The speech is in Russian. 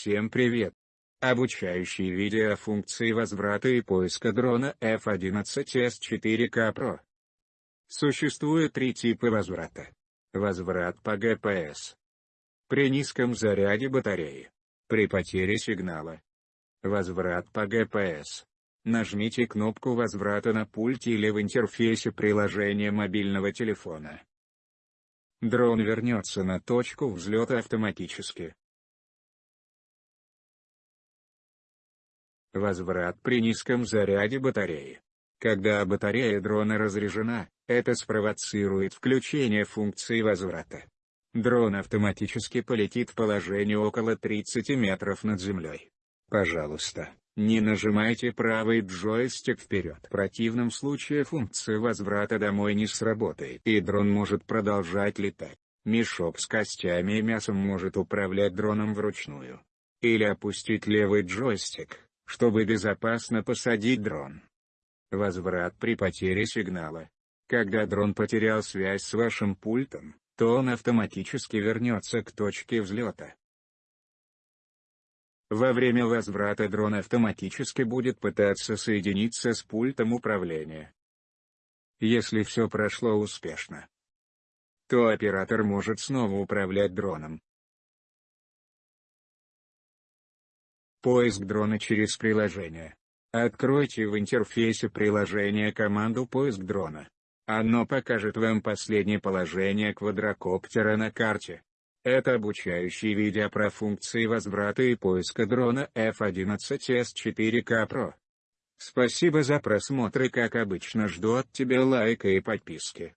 Всем привет! Обучающие видео функции возврата и поиска дрона F-11S4K Pro. Существует три типа возврата. Возврат по GPS. При низком заряде батареи. При потере сигнала. Возврат по GPS. Нажмите кнопку возврата на пульте или в интерфейсе приложения мобильного телефона. Дрон вернется на точку взлета автоматически. Возврат при низком заряде батареи. Когда батарея дрона разряжена, это спровоцирует включение функции возврата. Дрон автоматически полетит в положение около 30 метров над землей. Пожалуйста, не нажимайте правый джойстик вперед. В противном случае функция возврата домой не сработает и дрон может продолжать летать. Мешок с костями и мясом может управлять дроном вручную. Или опустить левый джойстик, чтобы безопасно посадить дрон. Возврат при потере сигнала. Когда дрон потерял связь с вашим пультом, то он автоматически вернется к точке взлета. Во время возврата дрон автоматически будет пытаться соединиться с пультом управления. Если все прошло успешно, то оператор может снова управлять дроном. Поиск дрона через приложение. Откройте в интерфейсе приложения команду «Поиск дрона». Оно покажет вам последнее положение квадрокоптера на карте. Это обучающие видео про функции возврата и поиска дрона F-11S4K Pro. Спасибо за просмотр и как обычно жду от тебя лайка и подписки.